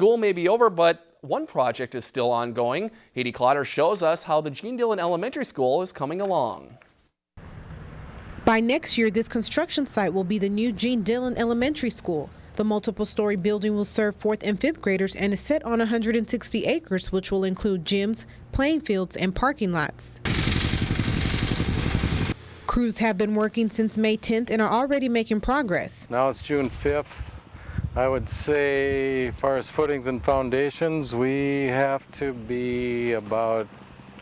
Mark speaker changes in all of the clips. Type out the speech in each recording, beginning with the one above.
Speaker 1: School may be over, but one project is still ongoing. Haiti Clotter shows us how the Gene Dillon Elementary School is coming along.
Speaker 2: By next year, this construction site will be the new Gene Dillon Elementary School. The multiple story building will serve fourth and fifth graders and is set on 160 acres, which will include gyms, playing fields, and parking lots. Crews have been working since May 10th and are already making progress.
Speaker 3: Now it's June 5th. I would say, as far as footings and foundations, we have to be about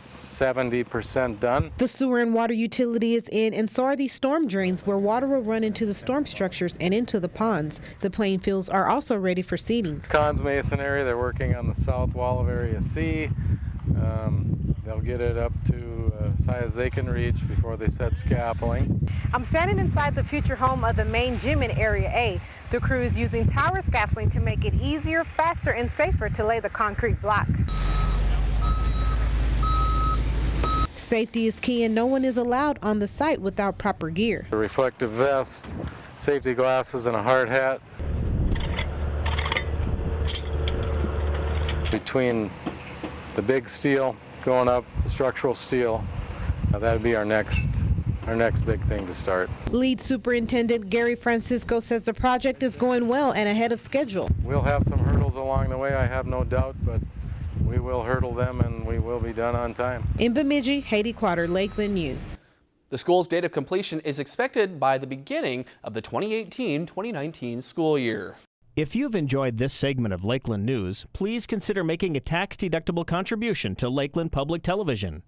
Speaker 3: 70% done.
Speaker 2: The sewer and water utility is in, and so are these storm drains where water will run into the storm structures and into the ponds. The playing fields are also ready for seeding.
Speaker 3: Cons Mason area, they're working on the south wall of Area C. Um, they'll get it up to uh, as high as they can reach before they set scaffolding.
Speaker 2: I'm standing inside the future home of the main gym in Area A. The crew is using tower scaffolding to make it easier, faster, and safer to lay the concrete block. Safety is key and no one is allowed on the site without proper gear.
Speaker 3: A reflective vest, safety glasses, and a hard hat. Between the big steel going up, the structural steel, uh, that'd be our next our next big thing to start.
Speaker 2: Lead Superintendent Gary Francisco says the project is going well and ahead of schedule.
Speaker 3: We'll have some hurdles along the way, I have no doubt, but we will hurdle them and we will be done on time.
Speaker 2: In Bemidji, Haiti Clotter, Lakeland News.
Speaker 1: The school's date of completion is expected by the beginning of the 2018-2019 school year.
Speaker 4: If you've enjoyed this segment of Lakeland News, please consider making a tax-deductible contribution to Lakeland Public Television.